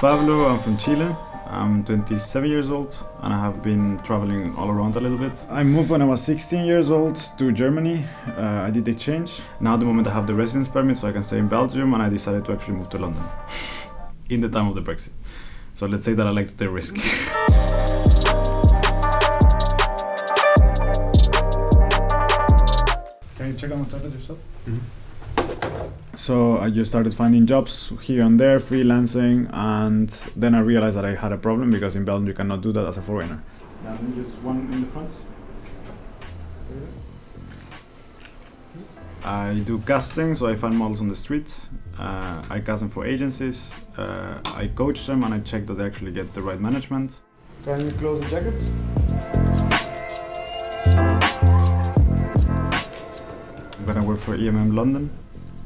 Pablo, I'm from Chile. I'm 27 years old and I have been traveling all around a little bit. I moved when I was 16 years old to Germany. Uh, I did the exchange. Now at the moment I have the residence permit so I can stay in Belgium and I decided to actually move to London in the time of the Brexit. So let's say that I like to take risk. Can you check on the toilet yourself? So I just started finding jobs here and there, freelancing, and then I realized that I had a problem because in Belgium you cannot do that as a foreigner. And just one in the front. I do casting, so I find models on the streets. Uh, I cast them for agencies. Uh, I coach them and I check that they actually get the right management. Can you close the jackets? I'm gonna work for EMM London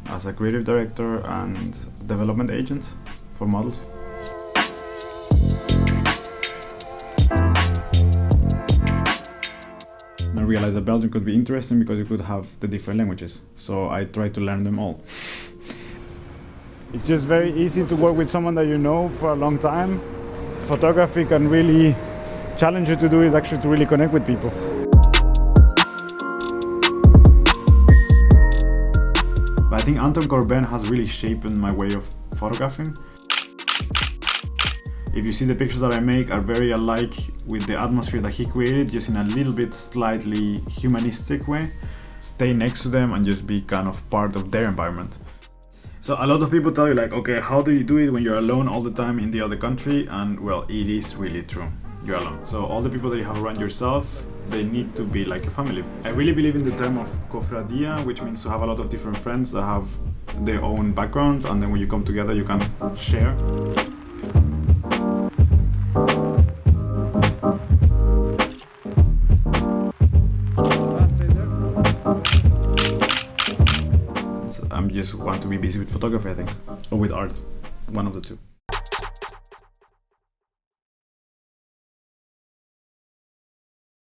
as a creative director and development agent for models. I realized that Belgium could be interesting because it could have the different languages. So I tried to learn them all. It's just very easy to work with someone that you know for a long time. Photography can really challenge you to do is actually to really connect with people. But I think Anton Corbijn has really shaped my way of photographing. If you see the pictures that I make are very alike with the atmosphere that he created, just in a little bit slightly humanistic way. Stay next to them and just be kind of part of their environment. So a lot of people tell you like, okay, how do you do it when you're alone all the time in the other country? And well, it is really true. You're alone. So all the people that you have around yourself, they need to be like a family. I really believe in the term of cofradia, which means to have a lot of different friends that have their own backgrounds and then when you come together you can share. I just want to be busy with photography, I think, or with art, one of the two.